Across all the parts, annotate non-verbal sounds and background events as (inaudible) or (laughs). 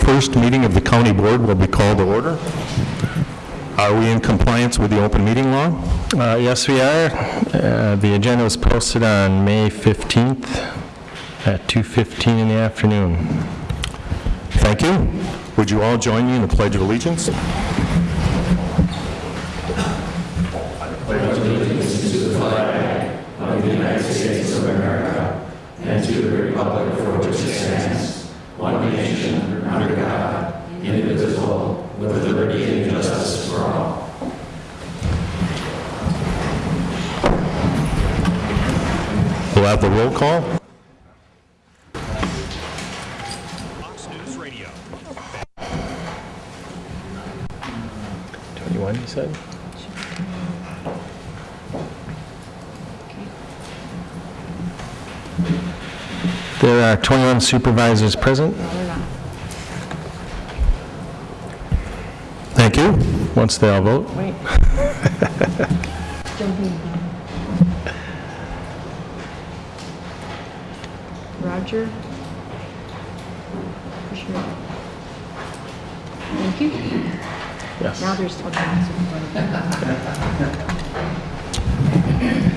Tuesday, May 21st meeting of the county board will be called to order. Are we in compliance with the open meeting law? Uh, Yes, we are. Uh, The agenda was posted on May 15th at 2:15 in the afternoon. Thank you. Would you all join me in the Pledge of Allegiance? Have the roll call. Fox News Radio. 21, you said? There are 21 supervisors present. Thank you. Once they all vote. Wait. (laughs) Jumping. Roger? Commissioner? Thank you. Yes. Now there's, okay.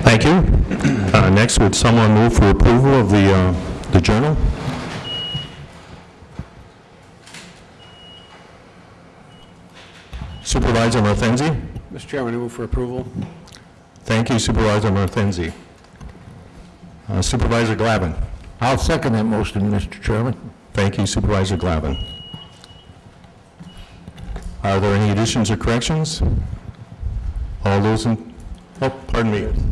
Thank you. Uh, Next, would someone move for approval of the uh, the journal? Supervisor Martenzi? Mr. Chairman, I move for approval. Thank you Supervisor Martenzi. Uh, Supervisor Glavin? I'll second that motion, Mr. Chairman. Thank you Supervisor Glavin. Are there any additions or corrections? All those in, oh, pardon me.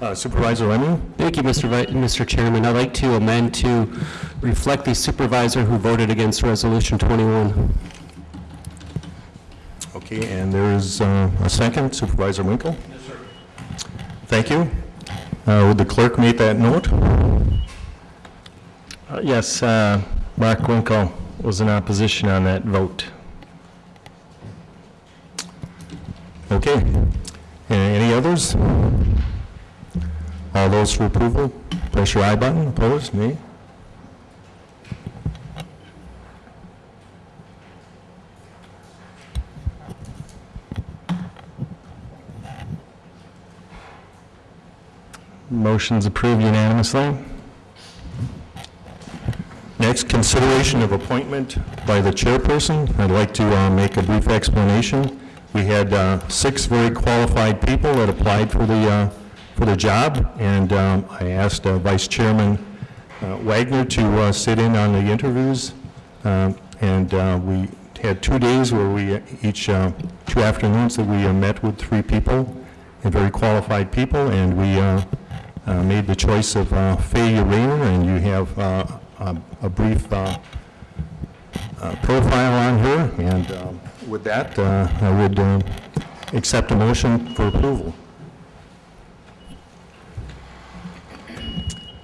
Uh, Supervisor Lemming? Thank you, Mr. Vi- Mr. Chairman. I'd like to amend to reflect the supervisor who voted against Resolution 21. Okay, and there is uh, a second, Supervisor Winkle? Yes, sir. Thank you. Uh, Would the clerk make that note? Uh, Yes, uh, Mark Winkle was in opposition on that vote. Okay. Any others? All those for approval, press your I button. Opposed, nay? Motion's approved unanimously. Next, consideration of appointment by the chairperson. I'd like to uh, make a brief explanation. We had uh, six very qualified people that applied for the, uh, for the job, and um, I asked uh, Vice Chairman uh, Wagner to uh, sit in on the interviews, Um, and we had two days where we, each, two afternoons that we met with three people, and very qualified people, and we made the choice of Faye Rayner, and you have a a brief uh, uh, profile on her, and um, with that, uh, I would uh, accept a motion for approval.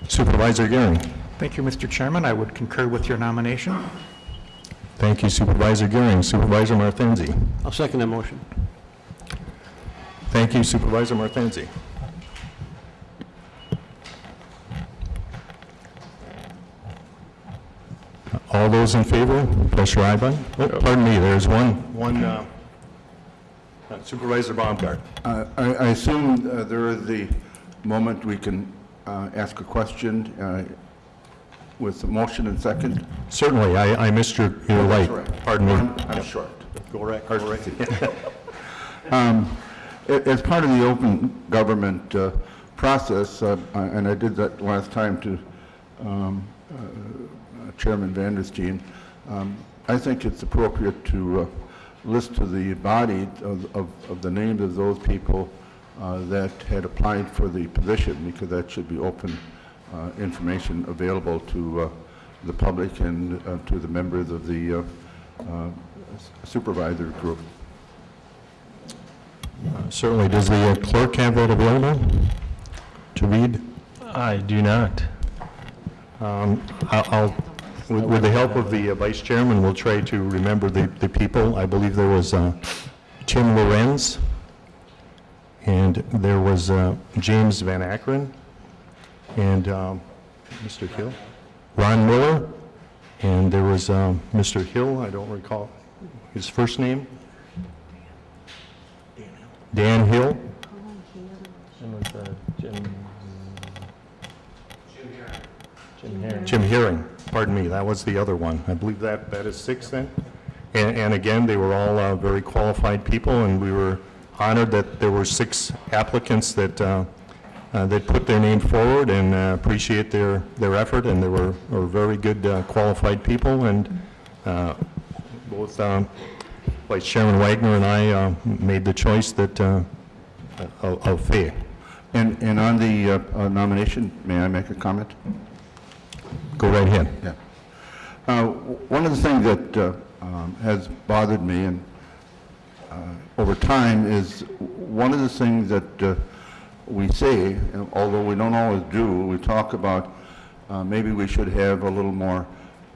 Supervisor Gehring. Thank you, Mr. Chairman. I would concur with your nomination. Thank you Supervisor Gehring. Supervisor Martenzi. I'll second that motion. Thank you Supervisor Martenzi. All those in favor, press your aye button. Oh, Pardon me, there's one, one uh, uh, Supervisor Baumgart. Uh, I I assume uh, there is the moment we can uh, ask a question uh, with a motion and second. Certainly, I I missed your your light. Right. Pardon me. I'm I'm short. Go right, go right. (laughs) A- As part of the open government uh, process, uh, and I did that last time to um, uh, Chairman Vandersteen, um, I think it's appropriate to uh, list to the body of- of of the names of those people uh, that had applied for the position, because that should be open uh, information available to uh, the public and uh, to the members of the uh, uh, supervisor group. Certainly, does the uh, clerk have that available to read? I do not. Um, I'll, I'll- with with the help of the uh, vice chairman, we'll try to remember the the people. I believe there was uh, Tim Lorenz, and there was uh, James Van Akron, and um, Mr. Hill, Ron Miller, And there was um, Mr. Hill, I don't recall his first name. Dan Hill? And was, uh, Jim... Jim Herring. Jim Herring, pardon me, that was the other one. I believe that, that is six then? And, and again, they were all uh, very qualified people, and we were honored that there were six applicants that, uh, uh, that put their name forward and uh, appreciate their, their effort, and they were, were very good uh, qualified people, and uh, both um, Vice Chairman Wagner and I made the choice that, uh, of of Fay. And, and on the nomination, may I make a comment? Go right ahead. Yeah. Uh, One of the things that uh, um, has bothered me and uh, over time is one of the things that uh, we say, although we don't always do, we talk about uh, maybe we should have a little more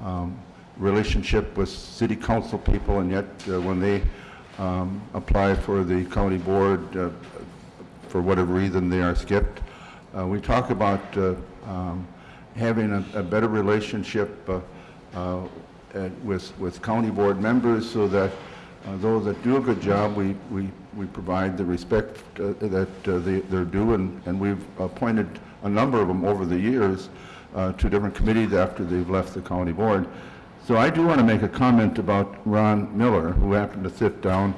um, relationship with city council people, and yet uh, when they um, apply for the county board, for whatever reason they are skipped. We talk about um, having a a better relationship uh, uh, with with county board members so that uh, those that do a good job, we we we provide the respect uh, that they- they're due, and and we've appointed a number of them over the years to different committees after they've left the county board. So I do want to make a comment about Ron Miller, who happened to sit down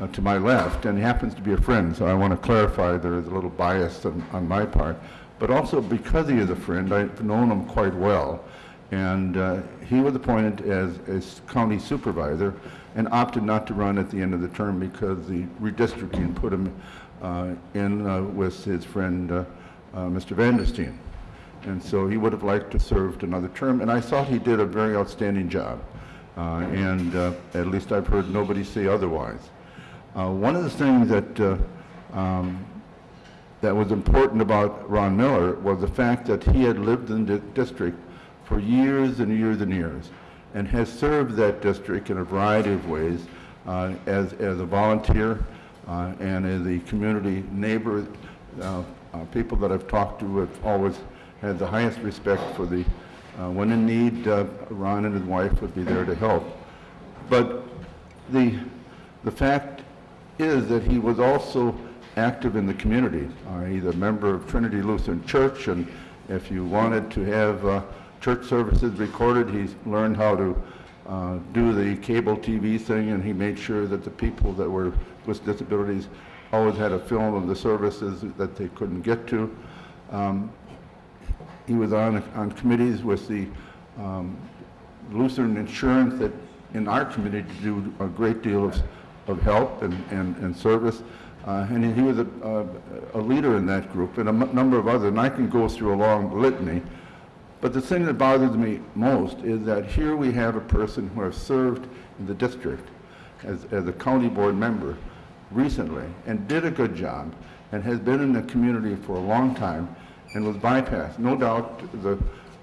uh, to my left, and he happens to be a friend, so I want to clarify there is a little bias on, on my part. But also because he is a friend, I've known him quite well, and uh, he was appointed as, as county supervisor and opted not to run at the end of the term because the redistricting put him uh, in uh, with his friend, uh, uh, Mr. Vandersteen. And so he would have liked to serve another term, and I thought he did a very outstanding job. Uh, And at least I've heard nobody say otherwise. One of the things that, um, that was important about Ron Miller was the fact that he had lived in the district for years and years and years, and has served that district in a variety of ways uh, as, as a volunteer uh, and as a community neighbor. Uh, uh, People that I've talked to have always had the highest respect for the, uh, when in need, uh, Ron and his wife would be there to help. But the, the fact is that he was also active in the community. He's a member of Trinity Lutheran Church, and if you wanted to have uh, church services recorded, he's learned how to uh, do the cable TV thing, and he made sure that the people that were with disabilities always had a film of the services that they couldn't get to. Um, He was on, on committees with the um, Lutheran Insurance that in our community do a great deal of, of help and, and, and service. Uh, and he was a, a, a leader in that group and a number of others, and I can go through a long litany. But the thing that bothers me most is that here we have a person who has served in the district as, as a county board member recently and did a good job and has been in the community for a long time and was bypassed. No doubt the,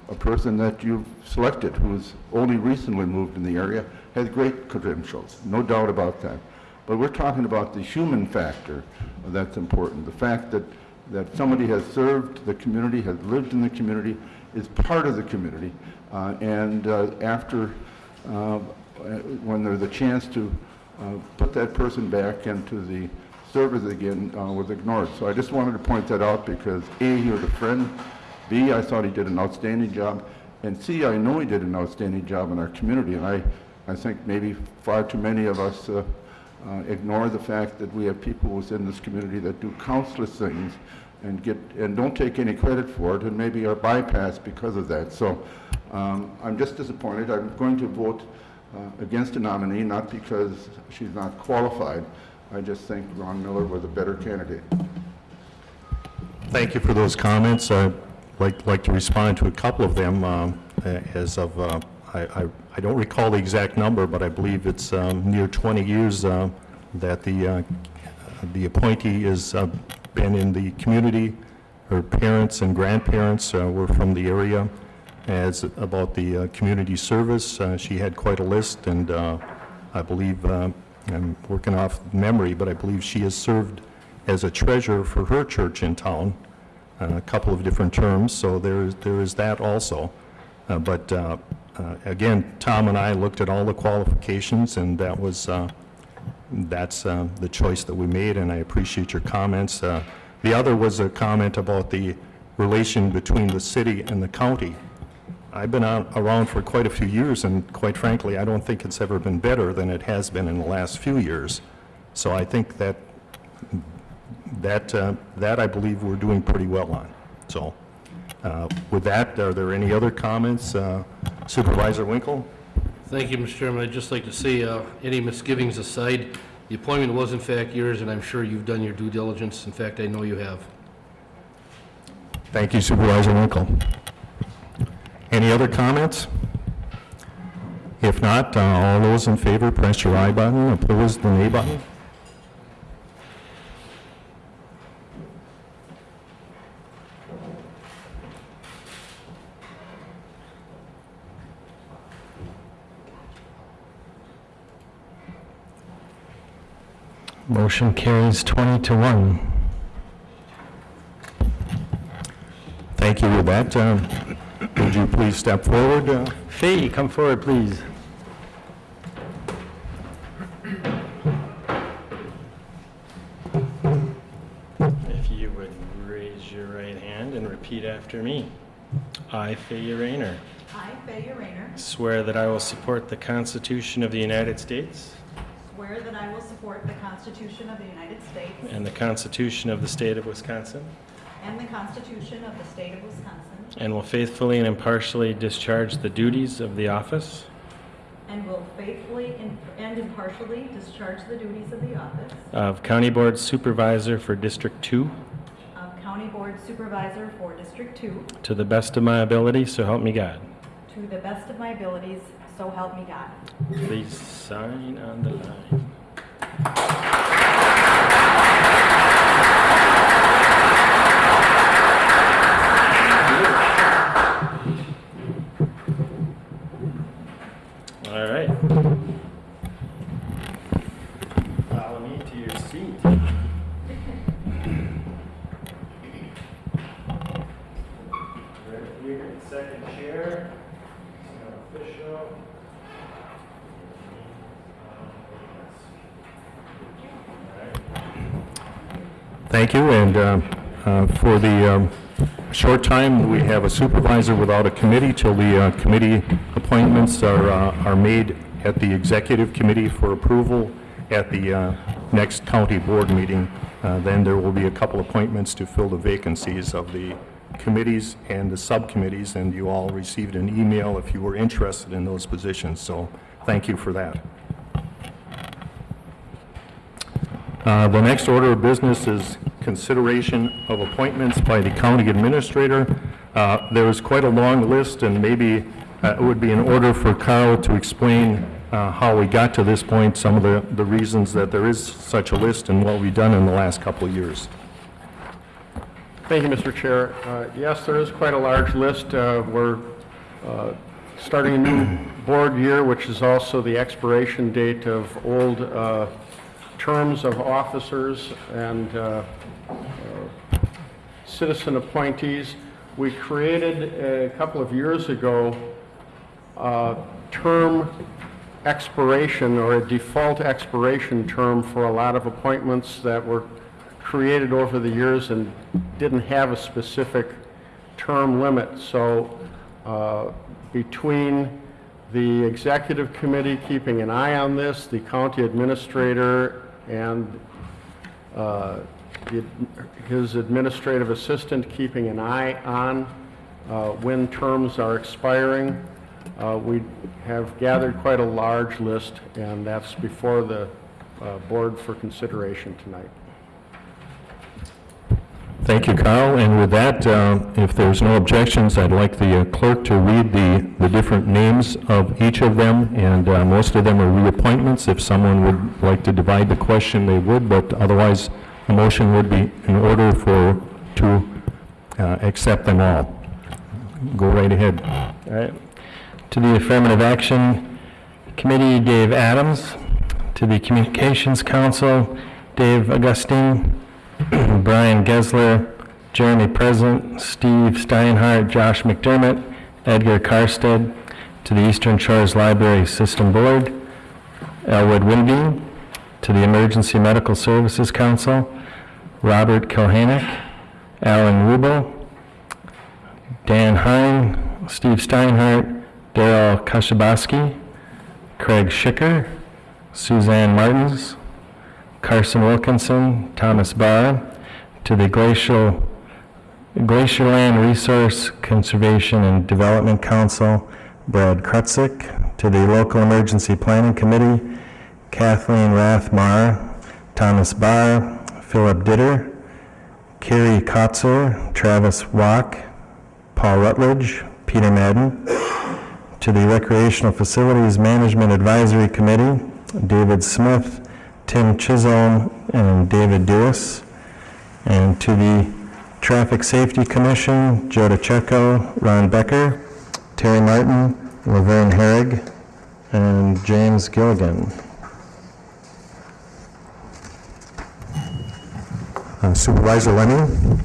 a person that you've selected who's only recently moved in the area has great credentials, no doubt about that. But we're talking about the human factor that's important, the fact that, that somebody has served the community, has lived in the community, is part of the community, uh, and uh, after, uh, when there's a chance to uh, put that person back into the service again, uh, was ignored. So I just wanted to point that out because A, he was a friend, B, I thought he did an outstanding job, and C, I know he did an outstanding job in our community, and I, I think maybe far too many of us uh, ignore the fact that we have people within this community that do countless things and get, and don't take any credit for it, and maybe are bypassed because of that. So um, I'm just disappointed. I'm going to vote uh, against the nominee, not because she's not qualified. I just think Ron Miller was a better candidate. Thank you for those comments. I'd like, like to respond to a couple of them um, as of, uh, I, I- don't recall the exact number, but I believe it's um, near 20 years uh, that the, uh, the appointee has uh, been in the community. Her parents and grandparents uh, were from the area. As about the uh, community service, uh, she had quite a list, and I believe, I'm working off memory, but I believe she has served as a treasurer for her church in town, a couple of different terms, so there is, there is that also. But uh, again, Tom and I looked at all the qualifications, and that was, uh, that's uh, the choice that we made, and I appreciate your comments. Uh, The other was a comment about the relation between the city and the county. I've been around for quite a few years, and quite frankly, I don't think it's ever been better than it has been in the last few years. So I think that, that, uh, that I believe we're doing pretty well on. So uh, with that, are there any other comments? Supervisor Winkle? Thank you, Mr. Chairman. I'd just like to say, uh, any misgivings aside, the appointment was in fact yours, and aye'm sure you've done your due diligence. In fact, I know you have. Thank you Supervisor Winkle. Any other comments? If not, uh, all those in favor, press your I button, opposed, the nay button. Motion carries 20 to 1. Thank you. With that, um, would you please step forward? uh, Fee, come forward, please. If you would raise your right hand and repeat after me. I, Faye Rayner, I, Fay Rayner, swear that I will support the Constitution of the United States swear that I will support the Constitution of the United States and the Constitution of the State of Wisconsin, and the Constitution of the State of Wisconsin, and will faithfully and impartially discharge the duties of the office. And will faithfully and impartially discharge the duties of the office. Of County Board Supervisor for District 2 of County Board Supervisor for District 2 to the best of my ability, so help me God. to the best of my abilities, so help me God. Please sign on the line. All right. Follow me to your seat. Right here in second chair. Official. Thank you, and uh, uh, for the um, short time, we have a supervisor without a committee till the uh, committee appointments are uh, are made at the executive committee for approval at the uh, next county board meeting. Uh, Then there will be a couple appointments to fill the vacancies of the committees and the subcommittees, and you all received an email if you were interested in those positions, so thank you for that. Uh, The next order of business is consideration of appointments by the county administrator. Uh, There is quite a long list, and maybe uh, it would be in order for Carl to explain uh, how we got to this point, some of the the reasons that there is such a list, and what we've done in the last couple of years. Thank you, Mr. Chair. Uh, Yes, there is quite a large list. Uh, We're uh, starting a new board year, which is also the expiration date of old terms of officers and citizen appointees. We created a couple of years ago uh, term expiration or a default expiration term for a lot of appointments that were created over the years and didn't have a specific term limit. So uh, between the executive committee keeping an eye on this, the county administrator, and uh, the- his administrative assistant keeping an eye on uh, when terms are expiring, uh, we have gathered quite a large list, and that's before the uh, board for consideration tonight. Thank you, Carl. And with that, uh, if there's no objections, I'd like the uh, clerk to read the, the different names of each of them, and uh, most of them are reappointments. If someone would like to divide the question, they would, but otherwise, a motion would be in order for, to uh, accept them all. Go right ahead. All right. To the Affirmative Action Committee, Dave Adams. To the Communications Council, Dave Augustine, (clears throat) Brian Gesler, Jeremy Present, Steve Steinhardt, Josh McDermott, Edgar Karstead. to the Eastern Shores Library System Board, Elwood Winby, to the Emergency Medical Services Council, Robert Kohanek, Alan Rubel, Dan Hine, Steve Steinhardt, Daryl Kashabaski, Craig Schicker, Suzanne Martins, Carson Wilkinson, Thomas Barr, to the Glacial, Glacierland Resource Conservation and Development Council, Brad Krutzik, to the Local Emergency Planning Committee, Kathleen Rathmar, Thomas Barr, Philip Ditter, Carrie Kotzer, Travis Walk, Paul Rutledge, Peter Madden, to the Recreational Facilities Management Advisory Committee, David Smith, Tim Chisholm, and David Dewis. And to the Traffic Safety Commission, Joe DeCecco, Ron Becker, Terry Martin, Laverne Herrig, and James Gilligan. Uh, Supervisor Lemming?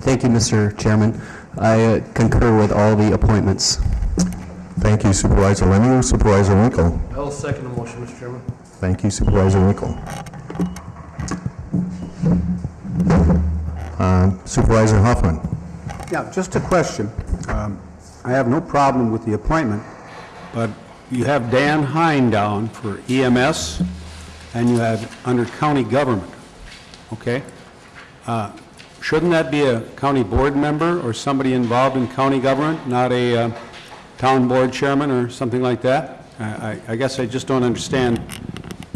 Thank you, Mr. Chairman. I uh, concur with all the appointments. Thank you Supervisor Lemming. Supervisor Winkle? I'll second the motion, Mr. Chairman. Thank you Supervisor Winkle. Uh, Supervisor Hoffman? Yeah, just a question. Um, I have no problem with the appointment, but you have Dan Hine down for EMS, and you have under county government, okay? Uh, Shouldn't that be a county board member or somebody involved in county government, not a uh, town board chairman or something like that? I I- I guess I just don't understand,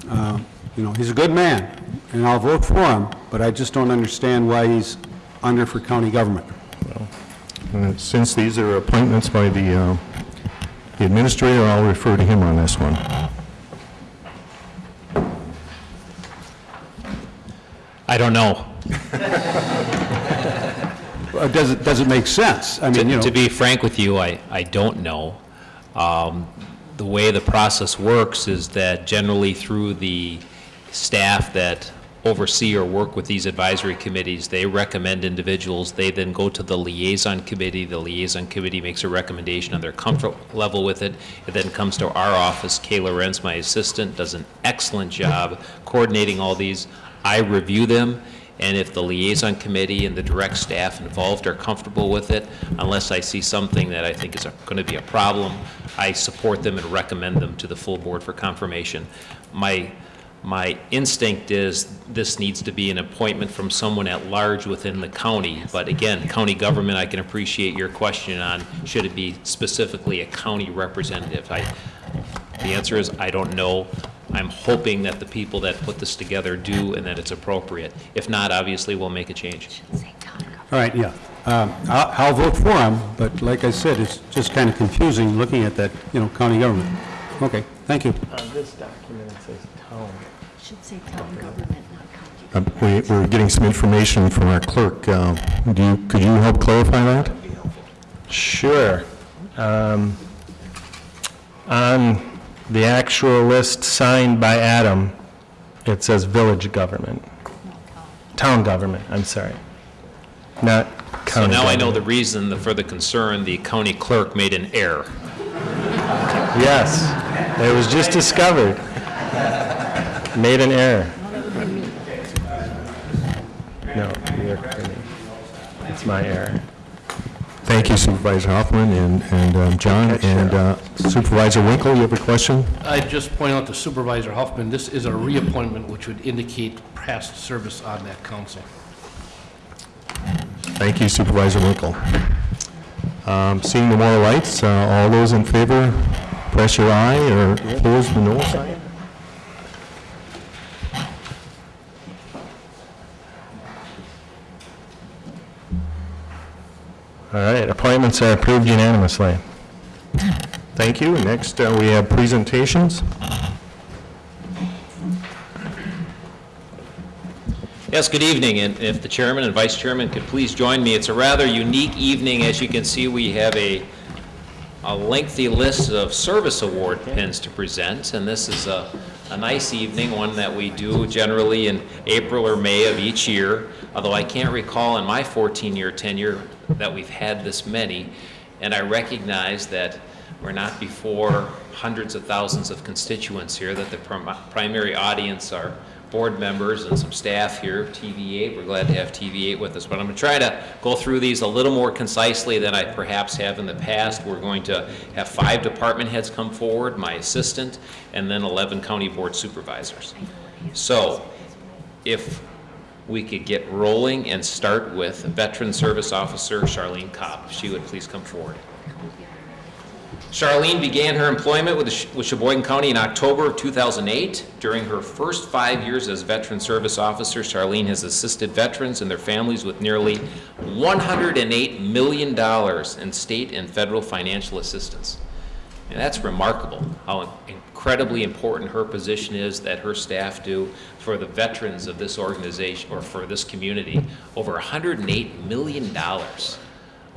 uh, you know, he's a good man, and I'll vote for him, but I just don't understand why he's under for county government. Uh, Since these are appointments by the uh, the administrator, I'll refer to him on this one. I don't know. Uh, Does it, does it make sense? I mean, you To to be frank with you, I, I don't know. Um, The way the process works is that generally through the staff that oversee or work with these advisory committees, they recommend individuals, they then go to the liaison committee, the liaison committee makes a recommendation on their comfort level with it, it then comes to our office, Kayla Renz, my assistant, does an excellent job coordinating all these. I review them, and if the liaison committee and the direct staff involved are comfortable with it, unless I see something that I think is going to be a problem, I support them and recommend them to the full board for confirmation. My, my instinct is this needs to be an appointment from someone at large within the county. But again, county government, I can appreciate your question on, should it be specifically a county representative? I, the answer is, I don't know. I'm hoping that the people that put this together do and that it's appropriate. If not, obviously, we'll make a change. all right, yeah. Um, I'll I'll vote for him, but like I said, it's just kind of confusing looking at that, you know, county government. Okay, thank you. On this document, it says town. Should say town government, not county. Uh, we- We're getting some information from our clerk. Uh, Do you, could you help clarify that? Sure. Um, On the actual list signed by Adam, it says village government. Town government, I'm sorry. Not county So now I know the government. reason for the concern, the county clerk made an error. Yes, it was just discovered. Made an error. No, you're kidding. It's my error. Thank you Supervisor Hoffman and and um, John. And uh, Supervisor Winkle, you have a question? I'd just point out to Supervisor Huffman, this is a reappointment, which would indicate past service on that council. Thank you Supervisor Winkle. Um, Seeing the more lights, uh, all those in favor, press your aye or oppose the no sign. All right, appointments are approved unanimously. Thank you. Next, uh, we have presentations. Yes, good evening, and if the chairman and vice chairman could please join me, it's a rather unique evening. As you can see, we have a a lengthy list of service award pins to present, and this is a a nice evening, one that we do generally in April or May of each year, although I can't recall in my 14-year tenure that we've had this many, and I recognize that We're not before hundreds of thousands of constituents here, that the prim- primary audience are board members and some staff here, TV8. We're glad to have TV8 with us, but I'm going to try to go through these a little more concisely than I perhaps have in the past. We're going to have five department heads come forward, my assistant, and then 11 county board supervisors. So, if we could get rolling and start with Veteran Service Officer Charlene Cobb. If she would please come forward. Charlene began her employment with with Sheboygan County in October of 2008. During her first five years as Veteran Service Officer, Charlene has assisted veterans and their families with nearly $108 million in state and federal financial assistance. And that's remarkable, how incredibly important her position is that her staff do for the veterans of this organization, or for this community, over $108 million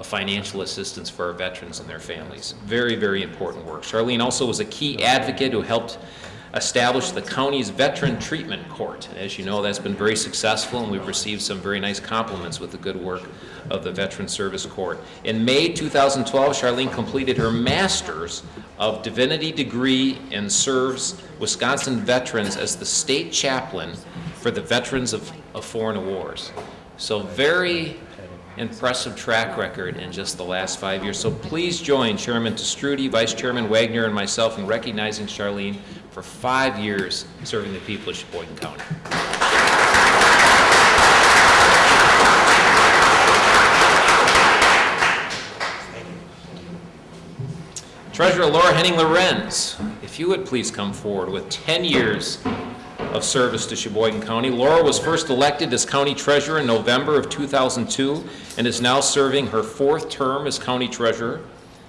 of financial assistance for our veterans and their families. Very, very important work. Charlene also was a key advocate who helped establish the county's Veteran Treatment Court. As you know, that's been very successful, and we've received some very nice compliments with the good work of the Veteran Service Court. In May 2012, Charlene completed her Master's of Divinity degree and serves Wisconsin veterans as the state chaplain for the Veterans of, of Foreign Wars. So very impressive track record in just the last five years. So please join Chairman Te Stroete, Vice Chairman Wagner, and myself in recognizing Charlene for five years serving the people of Sheboygan County. Treasurer Laura Henning Lorenz, if you would please come forward with 10 years of service to Sheboygan County. Laura was first elected as county treasurer in November of 2002 and is now serving her fourth term as county treasurer.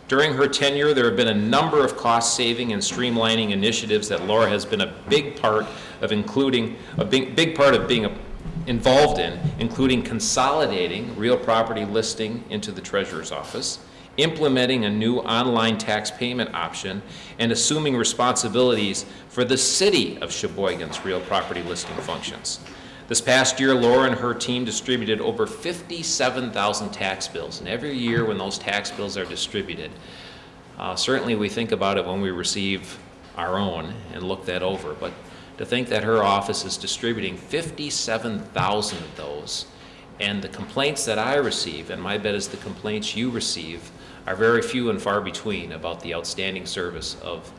During her tenure, there have been a number of cost-saving and streamlining initiatives that Laura has been a big part of including, a big, big part of being a- involved in, including consolidating real property listing into the treasurer's office, implementing a new online tax payment option, and assuming responsibilities for the city of Sheboygan's real property listing functions. This past year, Laura and her team distributed over 57,000 tax bills, and every year when those tax bills are distributed, uh, certainly we think about it when we receive our own and look that over, but to think that her office is distributing 57,000 of those, and the complaints that I receive, and my bet is the complaints you receive, are very few and far between about the outstanding service of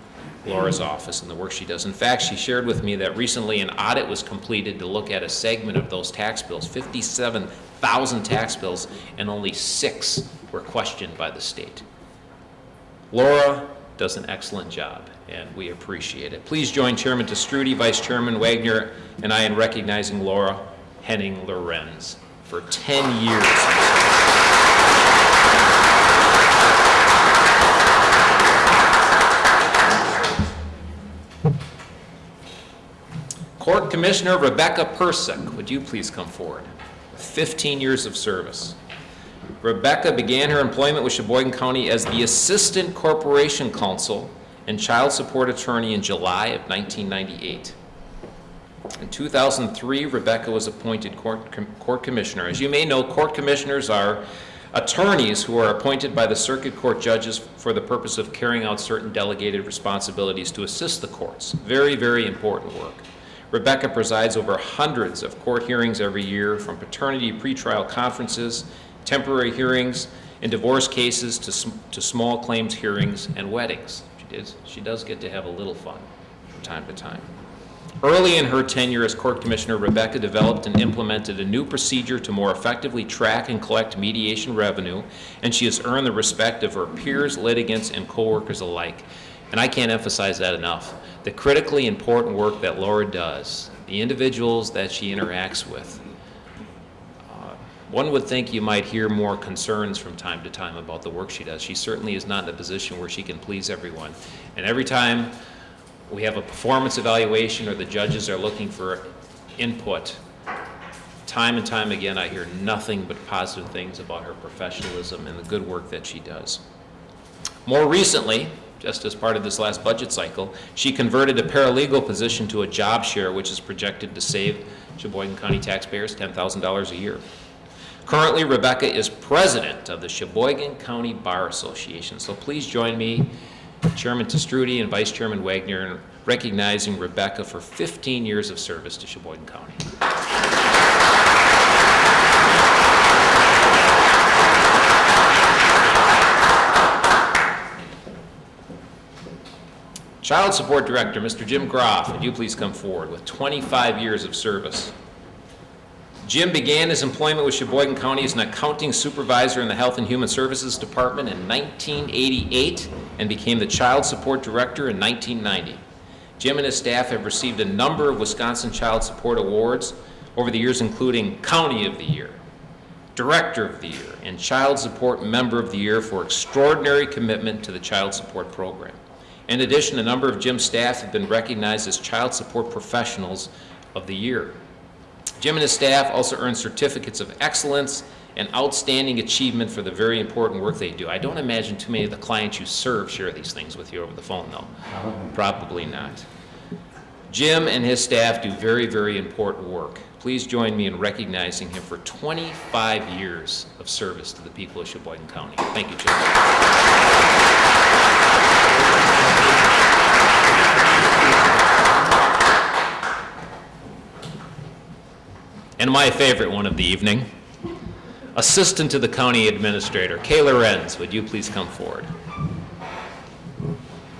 Laura's office and the work she does. In fact, she shared with me that recently an audit was completed to look at a segment of those tax bills, 57,000 tax bills, and only six were questioned by the state. Laura does an excellent job, and we appreciate it. Please join Chairman Te Stroete, Vice Chairman Wagner, and I in recognizing Laura Henning Lorenz for 10 years. Court Commissioner Rebecca Persick, would you please come forward? 15 years of service. Rebecca began her employment with Sheboygan County as the Assistant Corporation Counsel and Child Support Attorney in July of 1998. In 2003, Rebecca was appointed court, com- court commissioner. As you may know, court commissioners are attorneys who are appointed by the circuit court judges for the purpose of carrying out certain delegated responsibilities to assist the courts. Very, very important work. Rebecca presides over hundreds of court hearings every year, from paternity pretrial conferences, temporary hearings, and divorce cases to, sm- to small claims hearings and weddings. She does, she does get to have a little fun from time to time. Early in her tenure as court commissioner, Rebecca developed and implemented a new procedure to more effectively track and collect mediation revenue, and she has earned the respect of her peers, litigants, and coworkers alike. And I can't emphasize that enough. The critically important work that Laura does, the individuals that she interacts with, uh, one would think you might hear more concerns from time to time about the work she does. She certainly is not in a position where she can please everyone. And every time we have a performance evaluation or the judges are looking for input, time and time again, I hear nothing but positive things about her professionalism and the good work that she does. More recently, just as part of this last budget cycle, she converted a paralegal position to a job share, which is projected to save Sheboygan County taxpayers $10,000 a year. Currently, Rebecca is president of the Sheboygan County Bar Association, so please join me Chairman Te Stroete and Vice Chairman Wagner, in recognizing Rebecca for 15 years of service to Sheboygan County. Child Support Director, Mr. Jim Groff, would you please come forward with 25 years of service? Jim began his employment with Sheboygan County as an accounting supervisor in the Health and Human Services Department in 1988 and became the Child Support Director in 1990. Jim and his staff have received a number of Wisconsin Child Support Awards over the years, including County of the Year, Director of the Year, and Child Support Member of the Year for extraordinary commitment to the child support program. In addition, a number of Jim's staff have been recognized as Child Support Professionals of the Year. Jim and his staff also earn certificates of excellence and outstanding achievement for the very important work they do. I don't imagine too many of the clients you serve share these things with you over the phone, though. Probably not. Jim and his staff do very, very important work. Please join me in recognizing him for 25 years of service to the people of Sheboygan County. Thank you, Jim. And my favorite one of the evening, Assistant to the County Administrator, Kayla Renz, would you please come forward?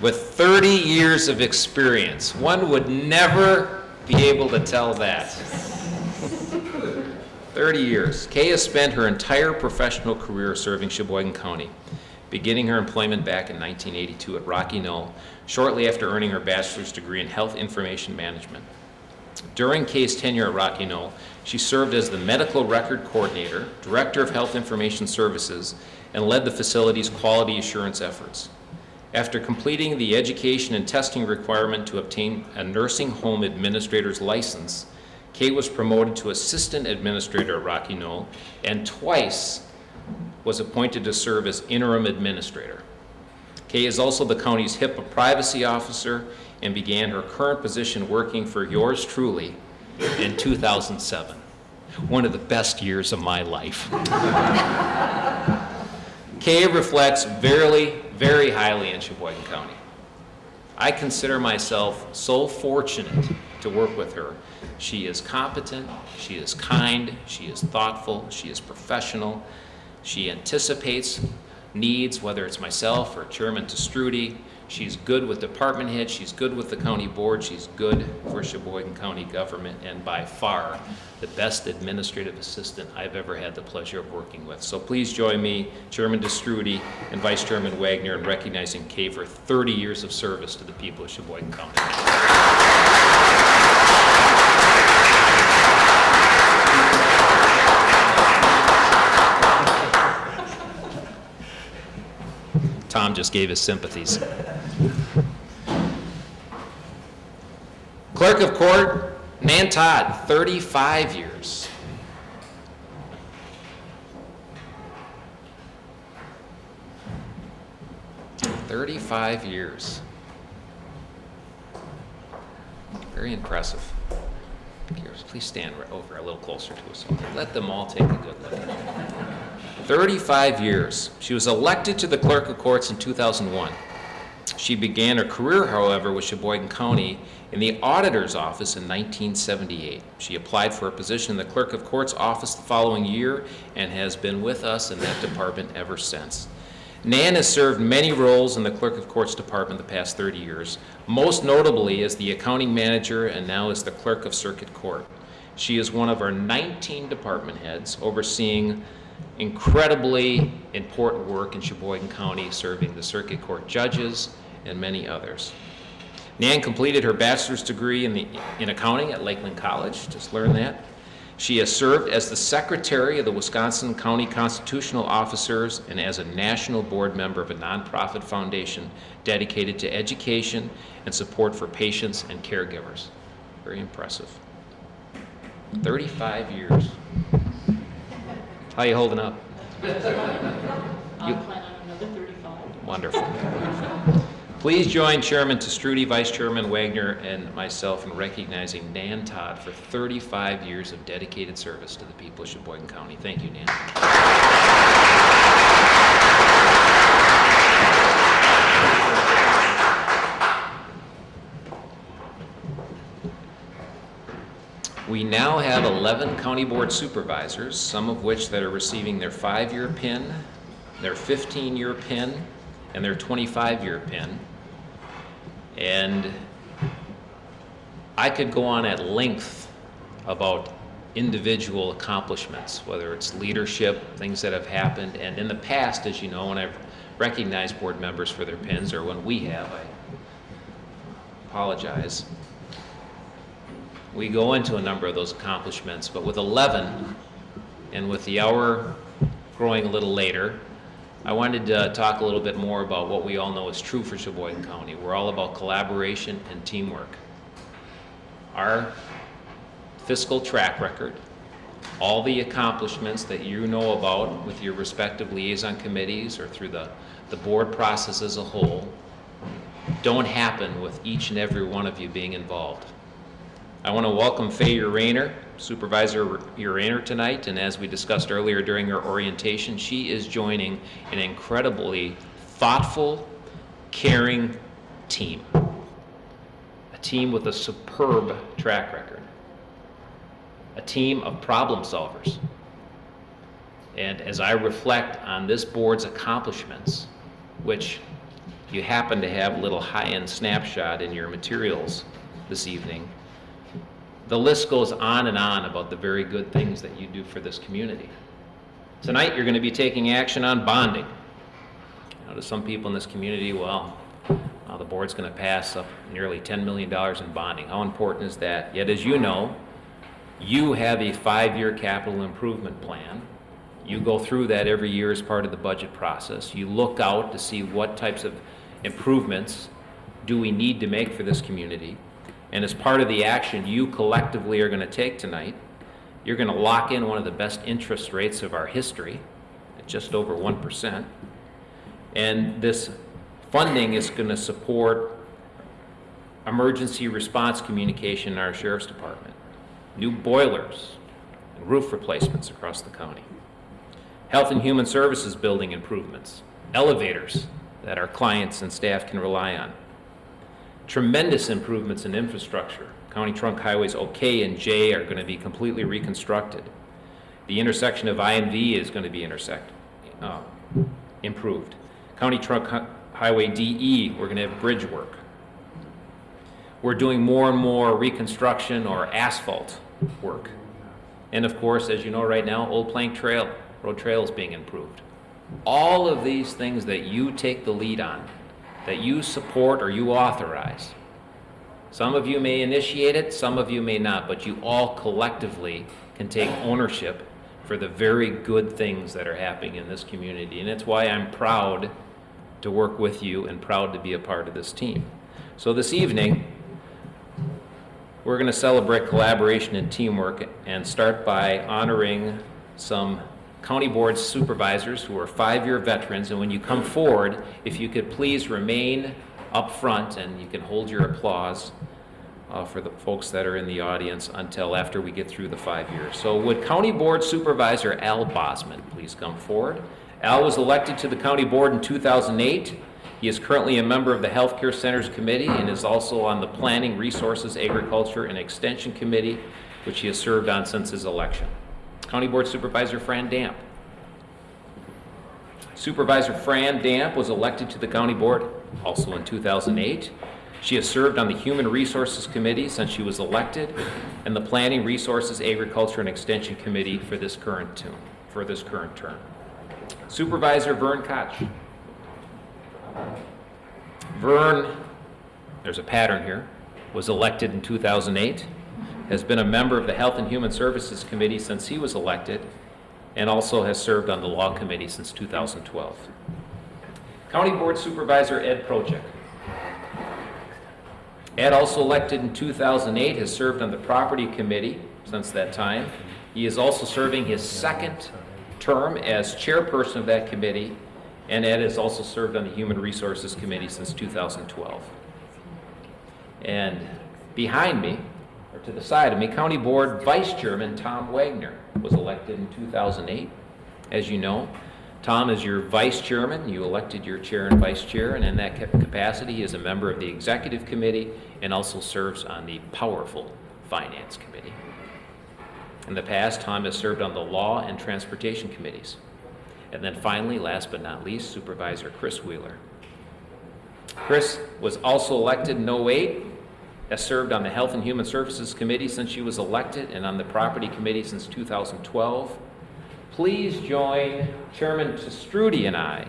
With 30 years of experience, one would never be able to tell that. 30 years. Kay has spent her entire professional career serving Sheboygan County, beginning her employment back in 1982 at Rocky Knoll, shortly after earning her bachelor's degree in health information management. During Kay's tenure at Rocky Knoll, she served as the medical record coordinator, director of health information services, and led the facility's quality assurance efforts. After completing the education and testing requirement to obtain a nursing home administrator's license, Kay was promoted to assistant administrator at Rocky Knoll and twice was appointed to serve as interim administrator. Kay is also the county's HIPAA privacy officer and began her current position working for yours truly in 2007. One of the best years of my life. (laughs) Kay reflects very, very highly in Sheboygan County. I consider myself so fortunate to work with her. She is competent, she is kind, she is thoughtful, she is professional, she anticipates needs, whether it's myself or Chairman Te Stroete. She's good with department heads, she's good with the county board, she's good for Sheboygan County government, and by far the best administrative assistant I've ever had the pleasure of working with. So please join me, Chairman Te Stroete and Vice Chairman Wagner, in recognizing Kay for 30 years of service to the people of Sheboygan County. Tom just gave his sympathies. Clerk of Court, Nan Todd, 35 years. Thirty-five years. Very impressive. Please stand over a little closer to us. Let them all take a good look. 35 years. She was elected to the Clerk of Courts in 2001. She began her career, however, with Sheboygan County in the Auditor's Office in 1978. She applied for a position in the Clerk of Courts office the following year and has been with us in that department ever since. Nan has served many roles in the Clerk of Courts Department the past 30 years, most notably as the accounting manager and now as the Clerk of Circuit Court. She is one of our 19 department heads overseeing incredibly important work in Sheboygan County, serving the circuit court judges and many others. Nan completed her bachelor's degree in, the, in accounting at Lakeland College, just learned that. She has served as the secretary of the Wisconsin County Constitutional Officers and as a national board member of a nonprofit foundation dedicated to education and support for patients and caregivers. Very impressive. 35 years. How are you holding up? I plan on another 35. Wonderful. Please join Chairman Te Stroete, Vice Chairman Wagner, and myself in recognizing Nan Todd for 35 years of dedicated service to the people of Sheboygan County. Thank you, Nan. We now have 11 county board supervisors, some of which that are receiving their five-year PIN, their 15-year PIN, and their 25-year PIN. And I could go on at length about individual accomplishments, whether it's leadership, things that have happened, and in the past, as you know, when I've recognized board members for their pins, or when we have, I apologize. We go into a number of those accomplishments, but with 11, and with the hour growing a little later, I wanted to talk a little bit more about what we all know is true for Sheboygan County. We're all about collaboration and teamwork. Our fiscal track record, all the accomplishments that you know about with your respective liaison committees or through the, the board process as a whole, don't happen with each and every one of you being involved. I want to welcome Faye Urainer, Supervisor Urainer tonight, and as we discussed earlier during her orientation, she is joining an incredibly thoughtful, caring team. A team with a superb track record. A team of problem solvers. And as I reflect on this board's accomplishments, which you happen to have a little high-end snapshot in your materials this evening, the list goes on and on about the very good things that you do for this community. Tonight, you're going to be taking action on bonding. Now, to some people in this community, well, uh, the board's going to pass up nearly $10 million in bonding. How important is that? Yet, as you know, you have a five-year capital improvement plan. You go through that every year as part of the budget process. You look out to see what types of improvements do we need to make for this community. And as part of the action you collectively are going to take tonight, you're going to lock in one of the best interest rates of our history at just over 1%. And this funding is going to support emergency response communication in our sheriff's department, new boilers and roof replacements across the county, health and human services building improvements, elevators that our clients and staff can rely on, tremendous improvements in infrastructure. County Trunk Highways OK and J are going to be completely reconstructed. The intersection of I and V is going to be intersect, uh, improved. County Trunk Hi- Highway DE, we're going to have bridge work. We're doing more and more reconstruction or asphalt work. And of course, as you know right now, Old Plank Trail, Road Trail is being improved. All of these things that you take the lead on that you support or you authorize. Some of you may initiate it, some of you may not, but you all collectively can take ownership for the very good things that are happening in this community. And it's why I'm proud to work with you and proud to be a part of this team. So this evening, we're going to celebrate collaboration and teamwork and start by honoring some county board supervisors who are five-year veterans, and when you come forward, if you could please remain up front and you can hold your applause uh, for the folks that are in the audience until after we get through the five years. So would County Board Supervisor Al Bosman please come forward? Al was elected to the county board in 2008. He is currently a member of the Healthcare Centers Committee and is also on the Planning, Resources, Agriculture, and Extension Committee, which he has served on since his election. County Board Supervisor Fran Damp. Supervisor Fran Damp was elected to the county board also in 2008. She has served on the Human Resources Committee since she was elected and the Planning, Resources, Agriculture, and Extension Committee for this current term. For this current term. Supervisor Vern Koch. Vern, there's a pattern here, was elected in 2008 has been a member of the Health and Human Services Committee since he was elected, and also has served on the Law Committee since 2012. County Board Supervisor Ed Projek. Ed, also elected in 2008, has served on the Property Committee since that time. He is also serving his second term as chairperson of that committee, and Ed has also served on the Human Resources Committee since 2012. And behind me, to the side of me, County Board Vice Chairman Tom Wagner was elected in 2008. As you know, Tom is your vice chairman. You elected your chair and vice chair, and in that capacity, he is a member of the executive committee and also serves on the powerful finance committee. In the past, Tom has served on the Law and Transportation Committees. And then finally, last but not least, Supervisor Chris Wheeler. Chris was also elected in '08, has served on the Health and Human Services Committee since she was elected and on the Property Committee since 2012. Please join Chairman Te Stroete and I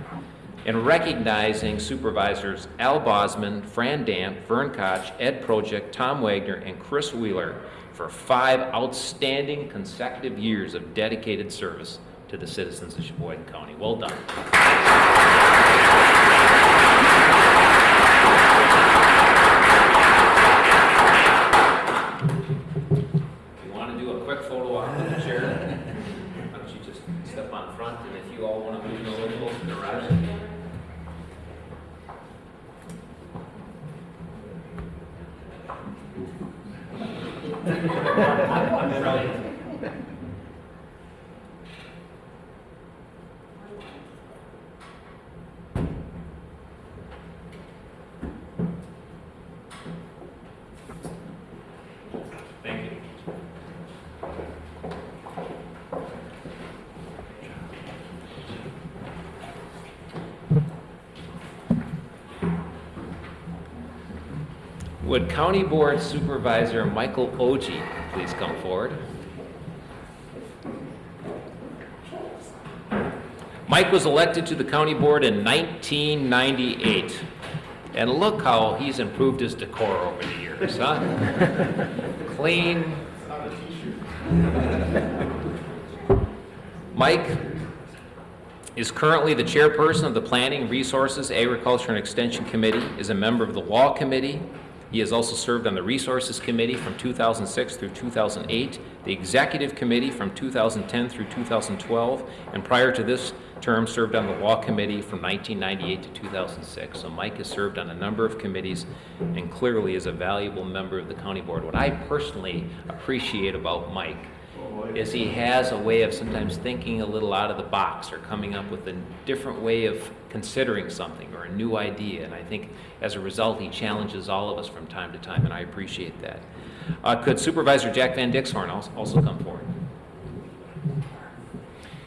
in recognizing Supervisors Al Bosman, Fran Damp, Vern Koch, Ed Projek, Tom Wagner, and Chris Wheeler for five outstanding consecutive years of dedicated service to the citizens of Sheboygan County. Well done. If you want to do a quick photo op with the chair, why don't you just step on front, and if you all want to move a little closer to Roger. Thank you. Would County Board Supervisor Michael Oji please come forward? Mike was elected to the county board in 1998. And look how he's improved his decor over the years, huh? (laughs) Clean. Mike is currently the chairperson of the Planning, Resources, Agriculture, and Extension Committee, is a member of the Law Committee. He has also served on the Resources Committee from 2006 through 2008, the Executive Committee from 2010 through 2012, and prior to this term, served on the Law Committee from 1998 to 2006. So Mike has served on a number of committees and clearly is a valuable member of the County Board. What I personally appreciate about Mike is he has a way of sometimes thinking a little out of the box or coming up with a different way of considering something or a new idea. And I think as a result, he challenges all of us from time to time, and I appreciate that. Uh, could Supervisor Jack Van Dixhorn also come forward?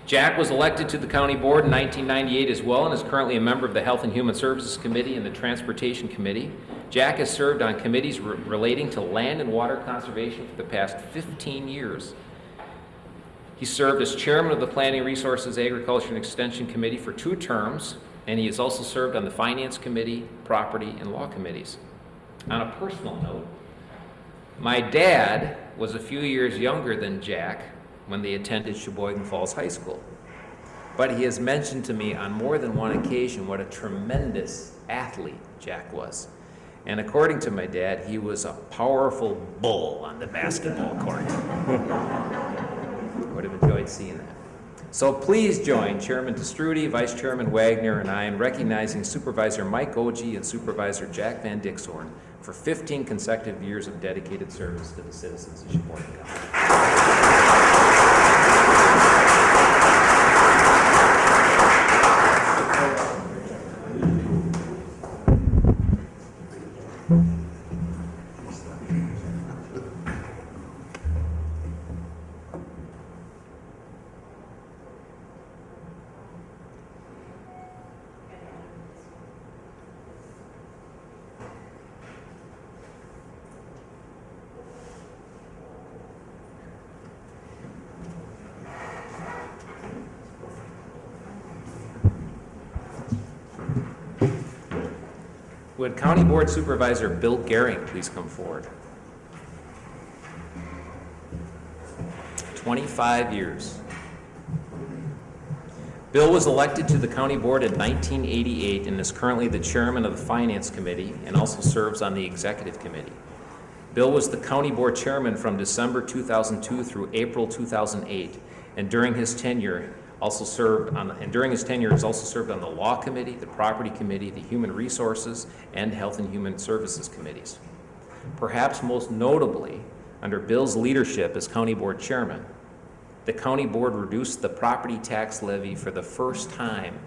Jack was elected to the county board in 1998 as well and is currently a member of the Health and Human Services Committee and the Transportation Committee. Jack has served on committees re- relating to land and water conservation for the past 15 years. He served as chairman of the Planning Resources, Agriculture, and Extension Committee for two terms, and he has also served on the Finance Committee, Property, and Law Committees. On a personal note, my dad was a few years younger than Jack when they attended Sheboygan Falls High School. But he has mentioned to me on more than one occasion what a tremendous athlete Jack was. And according to my dad, he was a powerful bull on the basketball court. (laughs) Would have enjoyed seeing that. So please join Chairman Te Stroete, Vice Chairman Wagner, and I in recognizing Supervisor Mike Oji and Supervisor Jack Van Dixhorn for 15 consecutive years of dedicated service to the citizens of Sheboygan County. Would County Board Supervisor Bill Gehring please come forward? 25 years. Bill was elected to the county board in 1988 and is currently the chairman of the Finance Committee and also serves on the Executive Committee. Bill was the county board chairman from December 2002 through April 2008, and during his tenure, also served on, and during his tenure, has also served on the Law Committee, the Property Committee, the Human Resources, and Health and Human Services Committees. Perhaps most notably, under Bill's leadership as county board chairman, the county board reduced the property tax levy for the first time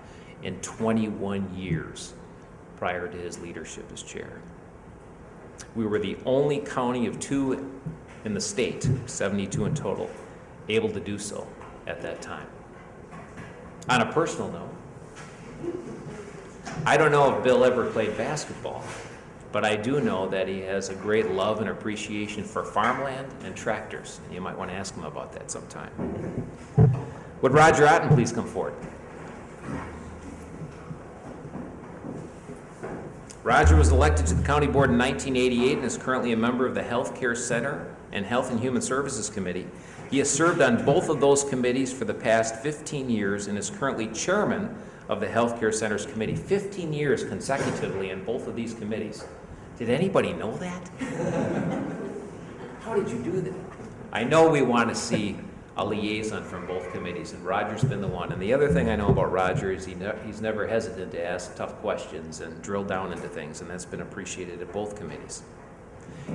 in 21 years prior to his leadership as chair. We were the only county of two in the state, 72 in total, able to do so at that time. On a personal note, I don't know if Bill ever played basketball, but I do know that he has a great love and appreciation for farmland and tractors. You might want to ask him about that sometime. Would Roger Otten please come forward? Roger was elected to the county board in 1988 and is currently a member of the Health Care Center and Health and Human Services Committee. He has served on both of those committees for the past 15 years and is currently chairman of the Health Care Centers Committee. 15 years consecutively in both of these committees. Did anybody know that? (laughs) How did you do that? I know we want to see a liaison from both committees, and Roger's been the one. And the other thing I know about Roger is he ne- he's never hesitant to ask tough questions and drill down into things, and that's been appreciated at both committees.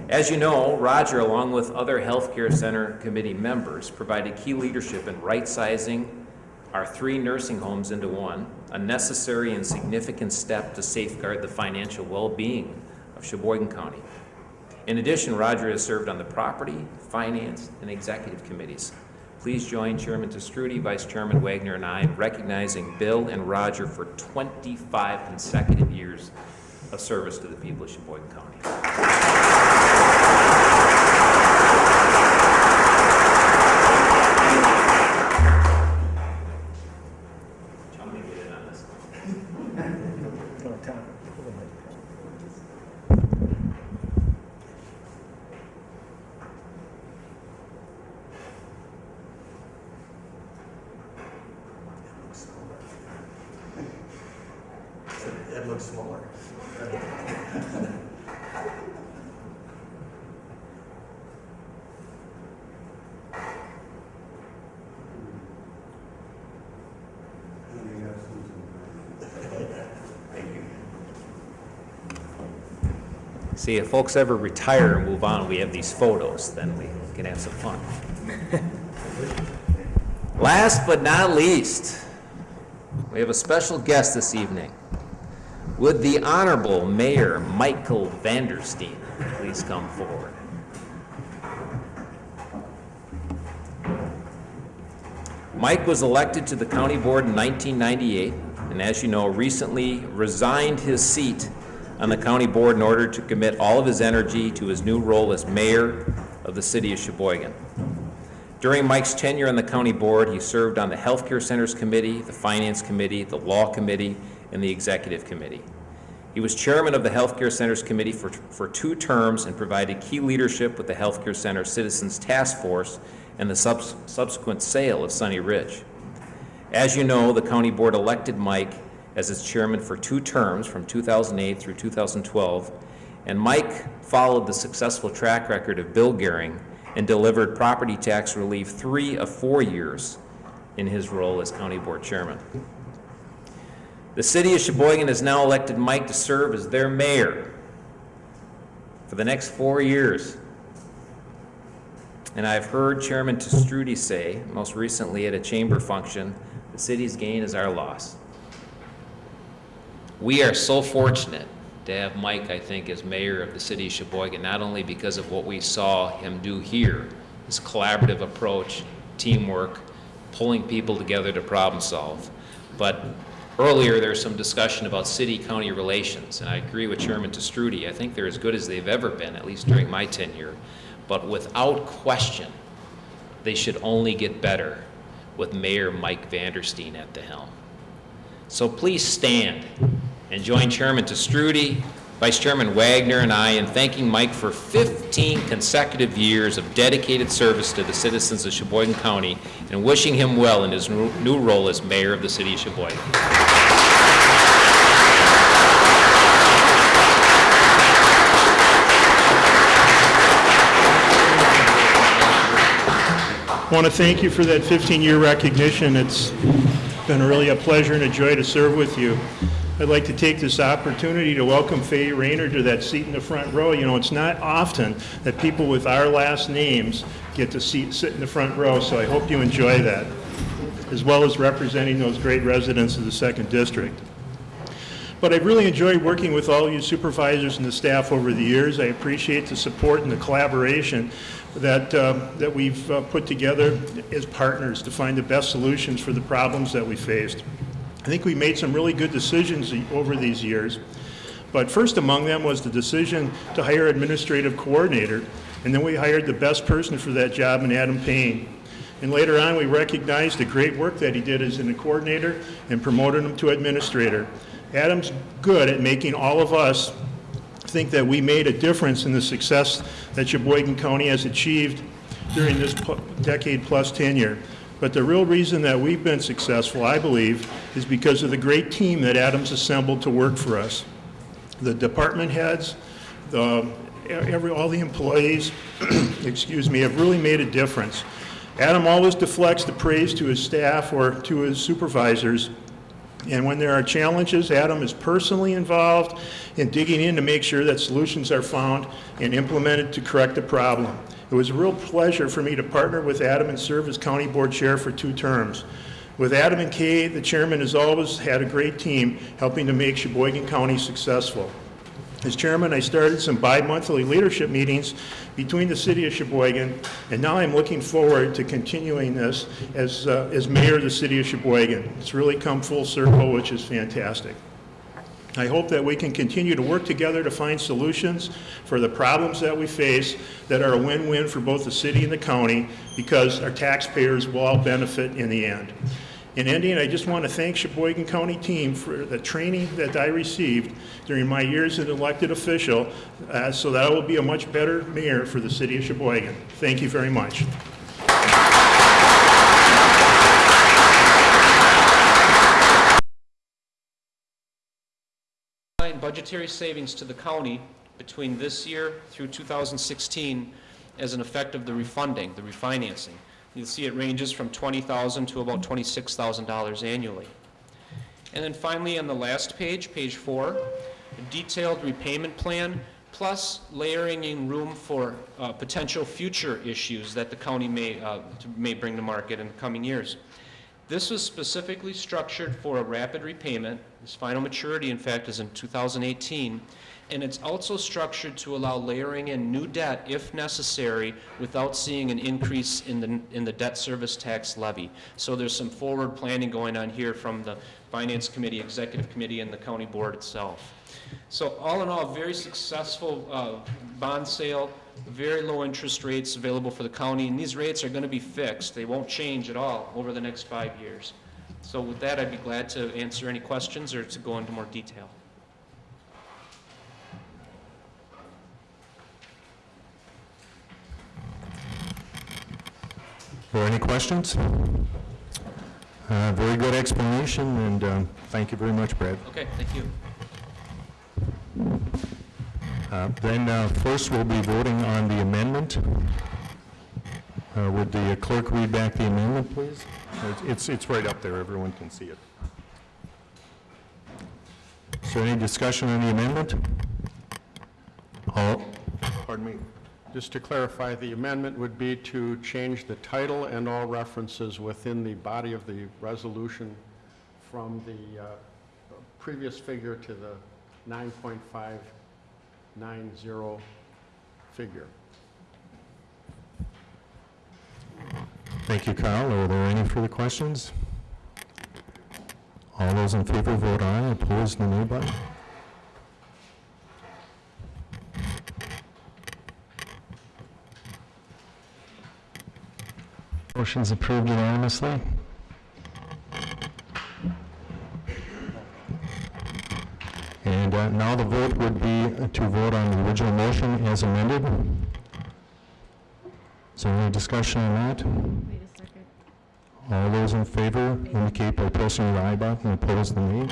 As you know, Roger, along with other Healthcare Center Committee members, provided key leadership in right-sizing our three nursing homes into one, a necessary and significant step to safeguard the financial well-being of Sheboygan County. In addition, Roger has served on the Property, Finance, and Executive Committees. Please join Chairman Te Stroete, Vice Chairman Wagner, and I in recognizing Bill and Roger for 25 consecutive years of service to the people of Sheboygan County. I'm gonna get in on this. It looks smaller. See, if folks ever retire and move on, we have these photos, then we can have some fun. (laughs) Last but not least, we have a special guest this evening. Would the Honorable Mayor Michael Vandersteen please come forward? Mike was elected to the county board in 1998, and as you know, recently resigned his seat on the county board in order to commit all of his energy to his new role as mayor of the city of Sheboygan. During Mike's tenure on the county board, he served on the Healthcare Centers Committee, the Finance Committee, the Law Committee, and the Executive Committee. He was chairman of the Healthcare Centers Committee for, for two terms and provided key leadership with the Healthcare Center Citizens Task Force and the subs- subsequent sale of Sunny Ridge. As you know, the county board elected Mike as its chairman for two terms from 2008 through 2012, and Mike followed the successful track record of Bill Gehring and delivered property tax relief three of four years in his role as county board chairman. The city of Sheboygan has now elected Mike to serve as their mayor for the next four years. And I've heard Chairman Te Stroete say, most recently at a chamber function, the city's gain is our loss. We are so fortunate to have Mike, I think, as mayor of the city of Sheboygan, not only because of what we saw him do here, his collaborative approach, teamwork, pulling people together to problem solve, but earlier there was some discussion about city-county relations, and I agree with Chairman Te Stroete. I think they're as good as they've ever been, at least during my tenure. But without question, they should only get better with Mayor Mike Vandersteen at the helm. So please stand and join Chairman Te Stroete, Vice Chairman Wagner, and I in thanking Mike for 15 consecutive years of dedicated service to the citizens of Sheboygan County and wishing him well in his new role as mayor of the city of Sheboygan. I want to thank you for that 15-year recognition. It's been really a pleasure and a joy to serve with you. I'd like to take this opportunity to welcome Faye Rayner to that seat in the front row. You know, it's not often that people with our last names get to seat, sit in the front row, so I hope you enjoy that, as well as representing those great residents of the Second District. But I've really enjoyed working with all you supervisors and the staff over the years. I appreciate the support and the collaboration that, uh, that we've uh, put together as partners to find the best solutions for the problems that we faced. I think we made some really good decisions over these years. But first among them was the decision to hire administrative coordinator, and then we hired the best person for that job in Adam Payne. And later on, we recognized the great work that he did as a coordinator and promoted him to administrator. Adam's good at making all of us think that we made a difference in the success that Sheboygan County has achieved during this decade-plus tenure. But the real reason that we've been successful, I believe, is because of the great team that Adam's assembled to work for us. The department heads, the, every, all the employees, (clears throat) excuse me, have really made a difference. Adam always deflects the praise to his staff or to his supervisors. And when there are challenges, Adam is personally involved in digging in to make sure that solutions are found and implemented to correct the problem. It was a real pleasure for me to partner with Adam and serve as county board chair for two terms. With Adam and Kay, the chairman has always had a great team helping to make Sheboygan County successful. As chairman, I started some bi-monthly leadership meetings between the city of Sheboygan, and now I'm looking forward to continuing this as, uh, as mayor of the city of Sheboygan. It's really come full circle, which is fantastic. I hope that we can continue to work together to find solutions for the problems that we face that are a win-win for both the city and the county because our taxpayers will all benefit in the end. In ending, I just want to thank Sheboygan County team for the training that I received during my years as an elected official uh, so that I will be a much better mayor for the city of Sheboygan. Thank you very much. Budgetary savings to the county between this year through 2016 as an effect of the refunding, the refinancing. You'll see it ranges from 20,000 to about $26,000 annually. And then finally, on the last page, page four, a detailed repayment plan, plus layering in room for uh, potential future issues that the county may, uh, may bring to market in the coming years. This was specifically structured for a rapid repayment. This final maturity, in fact, is in 2018. And it's also structured to allow layering in new debt if necessary without seeing an increase in the, in the debt service tax levy. So there's some forward planning going on here from the Finance Committee, Executive Committee, and the County Board itself. So all in all, very successful uh, bond sale, very low interest rates available for the county, and these rates are going to be fixed. They won't change at all over the next five years. So with that, I'd be glad to answer any questions or to go into more detail. Or any questions? Uh, Very good explanation, and um, thank you very much, Brad. Okay, thank you. Uh, Then uh, first, we'll be voting on the amendment. Uh, Would the clerk read back the amendment, please? It's, it's right up there, everyone can see it. Is there any discussion on the amendment? All, pardon me? Just to clarify, the amendment would be to change the title and all references within the body of the resolution from the uh, previous figure to the 9.590 figure. Thank you, Kyle. Are there any further questions? All those in favor vote aye, opposed the nay button. Motion's approved unanimously. And uh, now the vote would be to vote on the original motion as amended. Is there any discussion on that? Wait a second. All those in favor indicate by pressing the aye button, opposed the nay.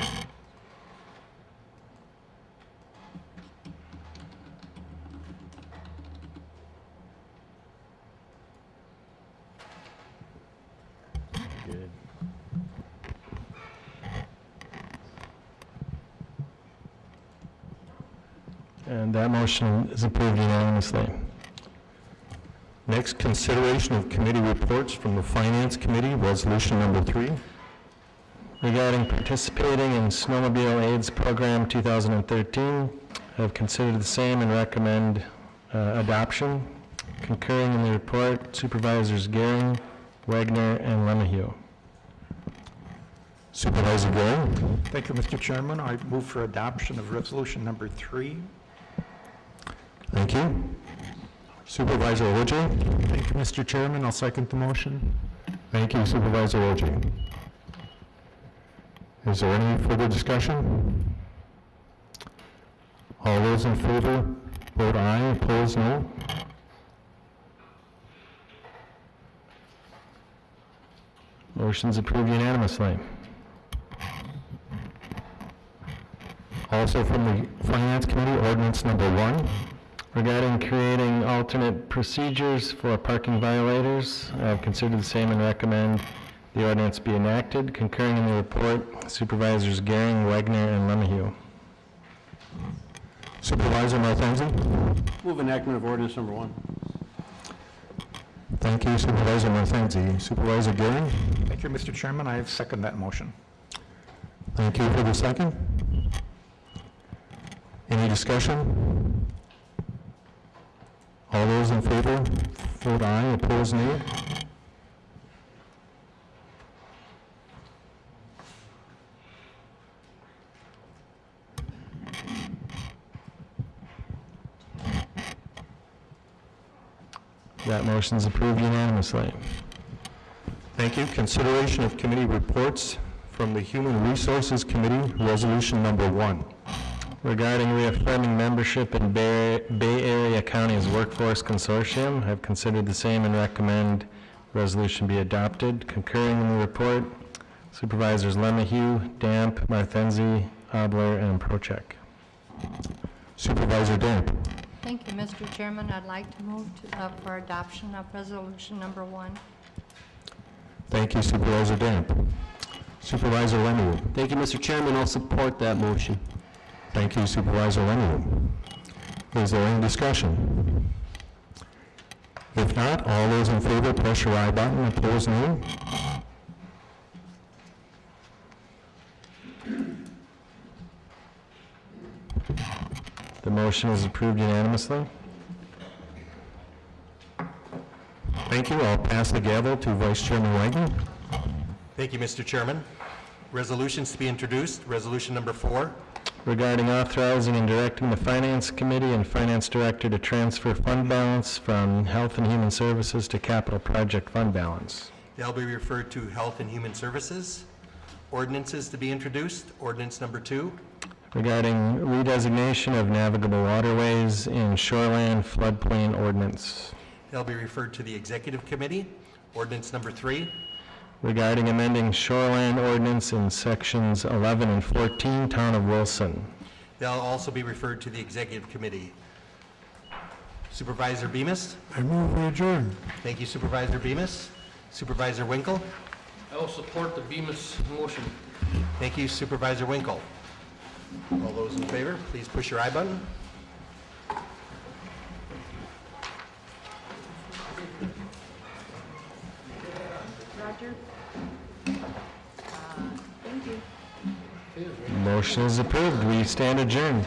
Good. And that motion is approved unanimously. Next, consideration of committee reports from the Finance Committee, resolution number three. regarding participating in Snowmobile AIDS Program 2013. I have considered the same and recommend uh, adoption. Concurring in the report, Supervisors Gehring, Wagner, and Lemahue. Supervisor Gary? Thank you, Mr. Chairman. I move for adoption of resolution number three. Thank you. Supervisor Ogier? Thank you, Mr. Chairman. I'll second the motion. Thank you, Supervisor Ogier. Is there any further discussion? All those in favor, vote aye, opposed, no. Motion's approved unanimously. Also from the Finance Committee, ordinance number one. Regarding creating alternate procedures for parking violators, uh, I have considered the same and recommend the ordinance be enacted. Concurring in the report, Supervisors Gehring, Wagner, and Lemahue. Supervisor Martenzi? Move enactment of ordinance number one. Thank you, Supervisor Martenzi. Supervisor Gehring? Thank you, Mr. Chairman. I second that motion. Thank you for the second. Any discussion? All those in favor, vote aye, opposed, nay. That motion is approved unanimously. Thank you. Consideration of committee reports from the Human Resources Committee, Resolution Number One. Regarding reaffirming membership in Bay Bay Area County's Workforce Consortium, I've considered the same and recommend resolution be adopted. Concurring in the report, Supervisors Lemahue, Damp, Marthenzi, Obler, and Procheck. Supervisor Damp. Thank you, Mr. Chairman. I'd like to move to, uh, for adoption of resolution number one. Thank you, Supervisor Damp. Supervisor Lemuel. Thank you, Mr. Chairman. I'll support that motion. Thank you, Supervisor Lemuel. Is there any discussion? If not, all those in favor, press your aye button, opposed, nay. The motion is approved unanimously. Thank you. I'll pass the gavel to Vice Chairman Wagner. Thank you, Mr. Chairman. Resolutions to be introduced, resolution number four. Regarding authorizing and directing the Finance Committee and Finance Director to transfer fund balance from Health and Human Services to Capital Project Fund Balance. They'll be referred to Health and Human Services. Ordinances to be introduced, ordinance number two. Regarding redesignation of navigable waterways in shoreland floodplain ordinance. They'll be referred to the Executive Committee, ordinance number three. Regarding amending shoreland ordinance in sections 11 and 14, Town of Wilson. They'll also be referred to the Executive Committee. Supervisor Bemis? I move we adjourn. Thank you, Supervisor Bemis. Supervisor Winkle? I will support the Bemis motion. Thank you, Supervisor Winkle. All those in favor, please push your aye button. Roger? Uh, Thank you. Motion is approved. We stand adjourned.